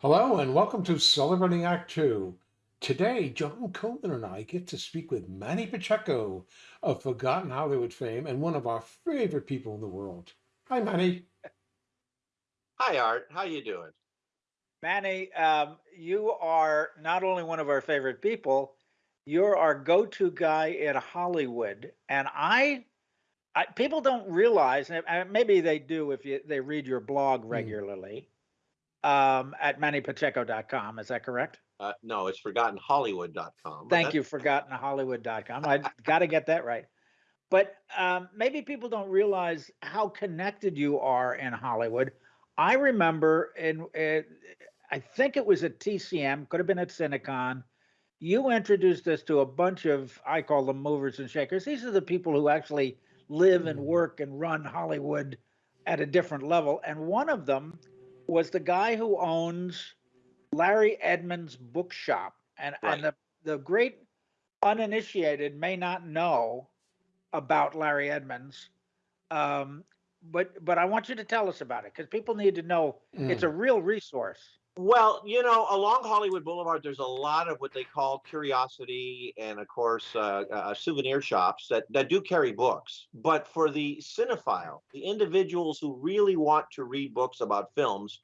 Hello and welcome to Celebrating Act Two. Today, John Coleman and I get to speak with Manny Pacheco of Forgotten Hollywood fame and one of our favorite people in the world. Hi, Manny. Hi, Art. How you doing? Manny, um, you are not only one of our favorite people, you're our go-to guy in Hollywood. And I, I people don't realize, and maybe they do if you, they read your blog Hmm. regularly um, at mannypacheco.com. Is that correct? Uh, no, it's ForgottenHollywood.com. Thank you, forgottenhollywood.com. I got to get that right. But um, maybe people don't realize how connected you are in Hollywood. I remember in, uh, I think it was at TCM, could have been at Cinecon. You introduced us to a bunch of, I call them movers and shakers. These are the people who actually live and Mhm. work and run Hollywood at a different level. And one of them was the guy who owns Larry Edmunds Bookshop. And, Right. and the, the great uninitiated may not know about Larry Edmunds. Um, but but I want you to tell us about it because people need to know it's a real resource. Well, you know, along Hollywood Boulevard, there's a lot of what they call curiosity and, of course, uh, uh, souvenir shops that, that do carry books. But for the cinephile, the individuals who really want to read books about films,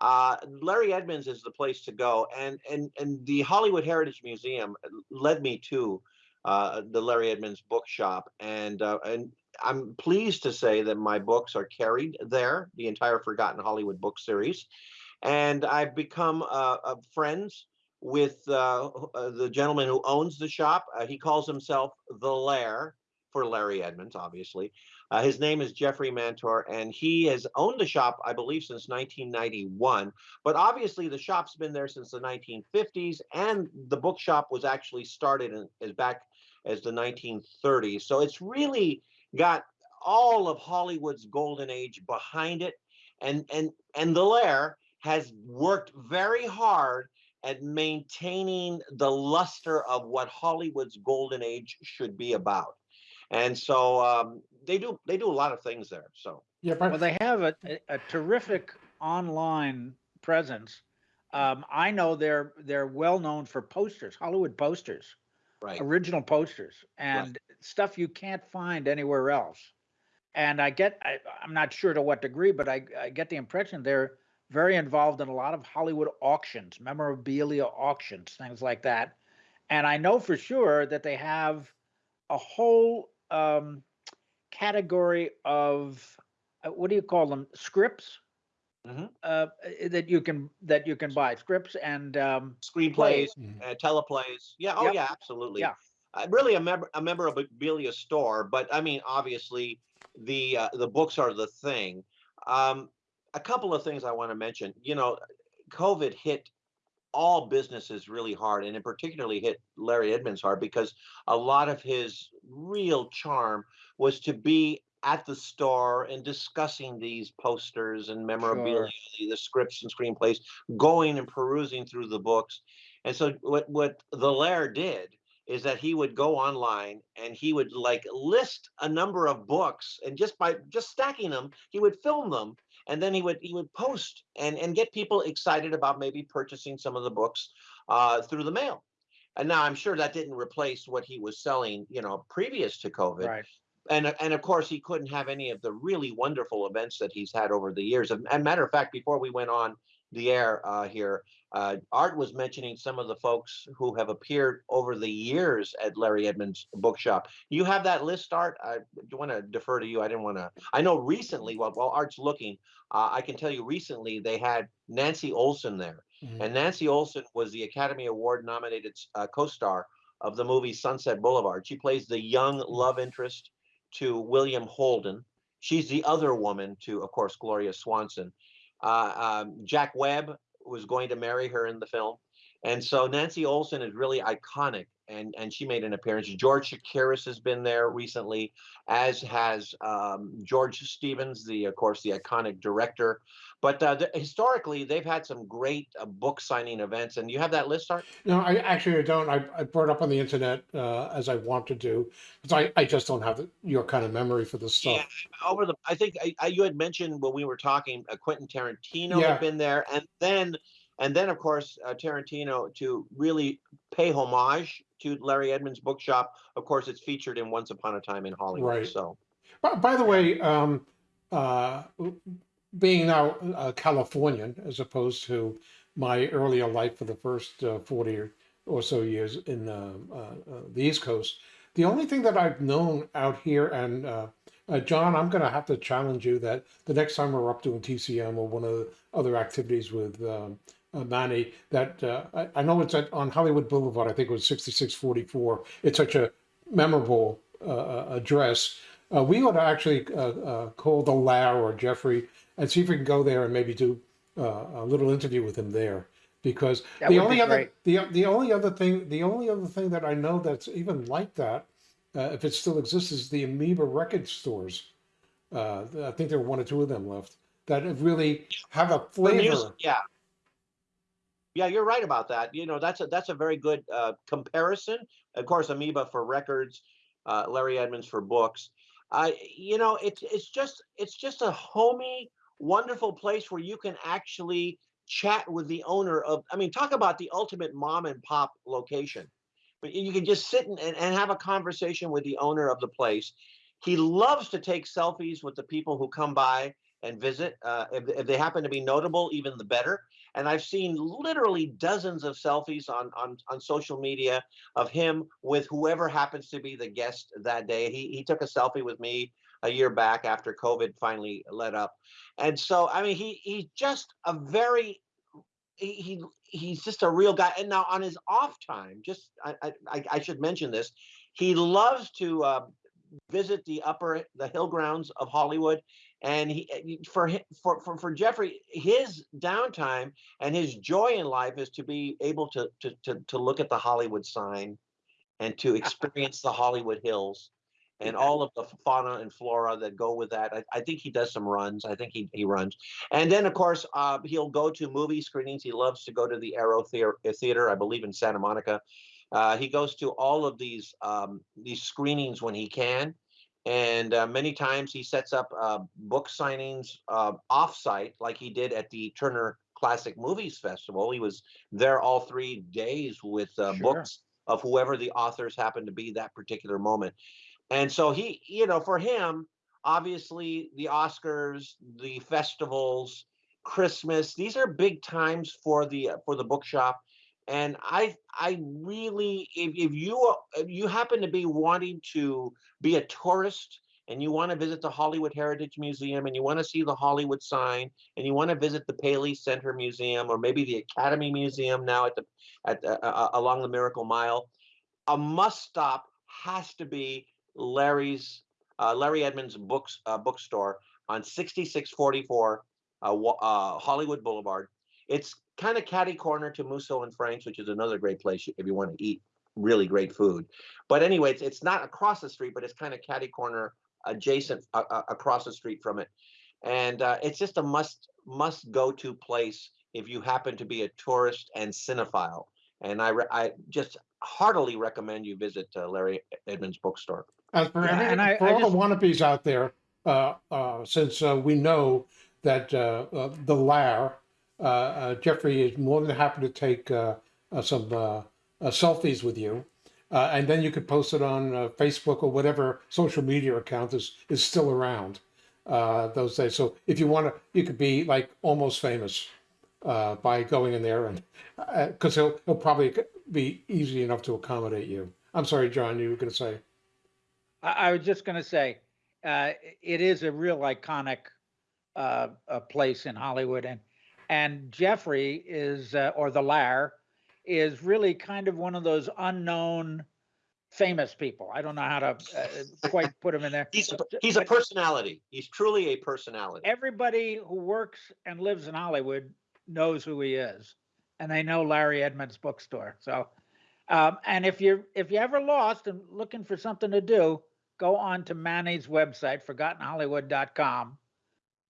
uh, Larry Edmunds is the place to go. And and and the Hollywood Heritage Museum led me to uh, the Larry Edmunds bookshop, and uh, and I'm pleased to say that my books are carried there, the entire Forgotten Hollywood book series, and I've become uh, uh, friends with uh, uh, the gentleman who owns the shop. Uh, he calls himself the Lair for Larry Edmunds, obviously. Uh, his name is Jeffrey Mantor, and he has owned the shop, I believe, since 1991. But obviously, the shop's been there since the 1950s, and the bookshop was actually started in, as back as the 1930s. So it's really got all of Hollywood's golden age behind it, and and and the Lair has worked very hard at maintaining the luster of what Hollywood's golden age should be about. And so um, they do they do a lot of things there. So Yeah, Well, but they have a, a, a terrific online presence. Um, I know they're they're well known for posters, Hollywood posters, right, original posters, and stuff you can't find anywhere else. And I get, I, I'm not sure to what degree, but I, I get the impression they're very involved in a lot of Hollywood auctions, memorabilia auctions, things like that. And I know for sure that they have a whole um, category of uh, what do you call them? Scripts Mhm. uh, uh, that you can that you can buy scripts and um, screenplays, plays. Mhm. uh, teleplays. Yeah, oh Yep. yeah, absolutely. Yeah. Uh, really a member a memorabilia store, but I mean, obviously, the uh, the books are the thing. Um, a couple of things I want to mention. You know, COVID hit all businesses really hard, and it particularly hit Larry Edmunds hard because a lot of his real charm was to be at the store and discussing these posters and memorabilia, the, the scripts and screenplays, going and perusing through the books. And so what what the Lair did is that he would go online and he would like list a number of books and just by just stacking them, he would film them and then he would he would post and and get people excited about maybe purchasing some of the books uh, through the mail. And now I'm sure that didn't replace what he was selling, you know, previous to COVID. right. And and of course he couldn't have any of the really wonderful events that he's had over the years. And, and matter of fact, before we went on the air uh, here, uh, Art was mentioning some of the folks who have appeared over the years at Larry Edmunds bookshop. You have that list, Art? I do want to defer to you. I didn't want to. I know recently, while, while Art's looking, uh, I can tell you recently they had Nancy Olson there. Mhm. And Nancy Olson was the Academy Award nominated uh, co-star of the movie Sunset Boulevard. She plays the young love interest to William Holden. She's the other woman to, of course, Gloria Swanson. Uh, um, Jack Webb was going to marry her in the film. And so Nancy Olson is really iconic, and, and she made an appearance. George Chakiris has been there recently, as has um, George Stevens, the of course the iconic director. But uh, historically, they've had some great uh, book signing events, and you have that list, Art? no, I actually I don't. I, I brought up on the internet uh, as I want to do because I, I just don't have the, your kind of memory for this stuff. Yeah, over the. I think I, I, you had mentioned when we were talking, uh, Quentin Tarantino Yeah. had been there, and then And then, of course, uh, Tarantino to really pay homage to Larry Edmunds' bookshop. Of course, it's featured in Once Upon a Time in Hollywood. Right. So, By, by the way, um, uh, being now a Californian as opposed to my earlier life for the first uh, 40 or, or so years in uh, uh, uh, the East Coast, the only thing that I've known out here, and uh, uh, John, I'm going to have to challenge you that the next time we're up doing TCM or one of the other activities with um, uh, Manny, that uh, I, I know it's at, on Hollywood Boulevard, I think it was 6644. It's such a memorable uh, uh, address. Uh, we ought to actually uh, uh, call the Lau or Jeffrey and see if we can go there and maybe do uh, a little interview with him there. Because That the only be other the the only other thing the only other thing that I know that's even like that, uh, if it still exists, is the Amoeba record stores. Uh, I think there are one or two of them left that have really have a flavor. yeah. Yeah, you're right about that. You know, that's a that's a very good uh, comparison. Of course, Amoeba for records, uh, Larry Edmunds for books. I, you know, it's it's just it's just a homey, wonderful place where you can actually chat with the owner of. I mean, talk about the ultimate mom and pop location. But you can just sit and and have a conversation with the owner of the place. He loves to take selfies with the people who come by and visit. Uh, if, if they happen to be notable, even the better. And I've seen literally dozens of selfies on on on social media of him with whoever happens to be the guest that day. He he took a selfie with me a year back after COVID finally let up, and so I mean he he's just a very he, he he's just a real guy. And now on his off time, just I I, I- should mention this, he loves to uh, visit the upper the hill grounds of Hollywood. And he uh, for for for for Jeffrey, his downtime and his joy in life is to be able to to to, to look at the Hollywood sign and to experience the Hollywood Hills and all of the fauna and flora that go with that. I, I think he does some runs. I think he, he runs. And then, of course, uh, he'll go to movie screenings. He loves to go to the Aero Theater, Theater I believe, in Santa Monica. Uh, he goes to all of these um, these screenings when he can. And uh, many times he sets up uh, book signings uh, offsite, like he did at the Turner Classic Movies Festival. He was there all three days with uh, Sure. books of whoever the authors happened to be that particular moment. And so he, you know, for him, obviously the Oscars, the festivals, Christmas, these are big times for the uh, for the bookshop. And I I really if, if you if you happen to be wanting to be a tourist and you want to visit the Hollywood Heritage Museum and you want to see the Hollywood sign and you want to visit the Paley Center Museum or maybe the Academy Museum now at the at uh, along the Miracle Mile, a must stop has to be Larry's uh, Larry Edmunds books uh, bookstore on 6644 uh, uh, Hollywood Boulevard. It's kind of catty corner to Musso and Frank's, which is another great place if you want to eat really great food. But anyway, it's, it's not across the street, but it's kind of catty corner adjacent uh, uh, across the street from it. And uh, it's just a must must go to place if you happen to be a tourist and cinephile. And I re- I just heartily recommend you visit uh, Larry Edmunds bookstore. As for, Yeah, every, and I- for I all just- the wannabes out there, uh, uh, since uh, we know that uh, uh, the Lair, Jeffrey is more than happy to take uh, uh, some uh, uh, selfies with you. Uh, and then you could post it on uh, Facebook or whatever social media account is, is still around uh, those days. So if you want to, you could be like almost famous uh, by going in there and because he'll, he'll probably be easy enough to accommodate you. I'm sorry, John, you were going to say. I, I was just going to say, uh, it is a real iconic uh, uh, place in Hollywood, and and Jeffrey is uh, or the Lair is really kind of one of those unknown famous people. I don't know how to uh, quite put him in there. He's a, he's a personality. He's truly a personality. Everybody who works and lives in Hollywood knows who he is, and they know Larry Edmunds bookstore. So, um, and if you're if you're ever lost and looking for something to do, go on to Manny's website, ForgottenHollywood.com,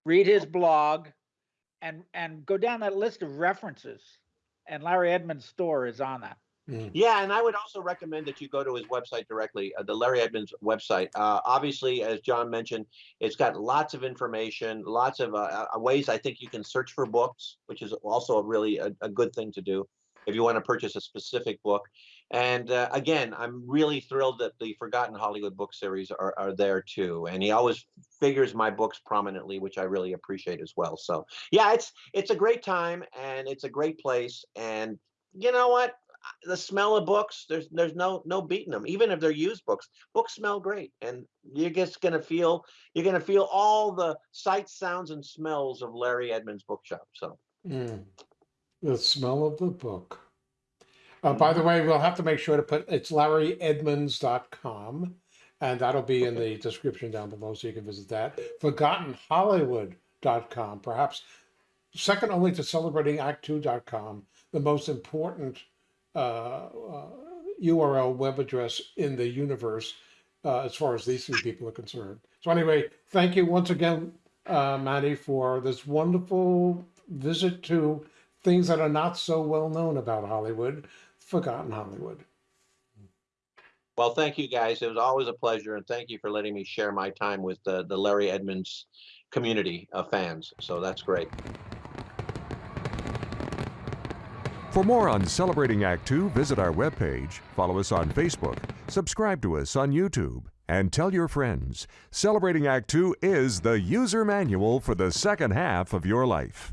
read his blog, and and go down that list of references. And Larry Edmunds' store is on that. Mm. Yeah, and I would also recommend that you go to his website directly, uh, the Larry Edmunds website. Uh, obviously, as John mentioned, it's got lots of information, lots of uh, uh, ways I think you can search for books, which is also a really a, a good thing to do if you want to purchase a specific book. And uh, again, I'm really thrilled that the Forgotten Hollywood book series are, are there too. And he always figures my books prominently, which I really appreciate as well. So yeah, it's it's a great time and it's a great place. And you know what? the smell of books there's there's no no beating them even if they're used books books smell great and you're just gonna feel you're gonna feel all the sights sounds and smells of larry edmunds bookshop so Mm. The smell of the book. Uh, by the way, we'll have to make sure to put it's larryedmunds.com and that'll be in the description down below so you can visit that. ForgottenHollywood.com, perhaps second only to celebratingact2.com, the most important uh, uh, URL web address in the universe uh, as far as these three people are concerned. So anyway, thank you once again, uh, Maddie, for this wonderful visit to things that are not so well known about Hollywood, forgotten Hollywood. Well thank you guys it was always a pleasure and thank you for letting me share my time with the, the larry edmunds community of fans so that's great For more on Celebrating Act Two, visit our webpage, follow us on Facebook, subscribe to us on YouTube, and tell your friends. Celebrating Act Two is the user manual for the second half of your life.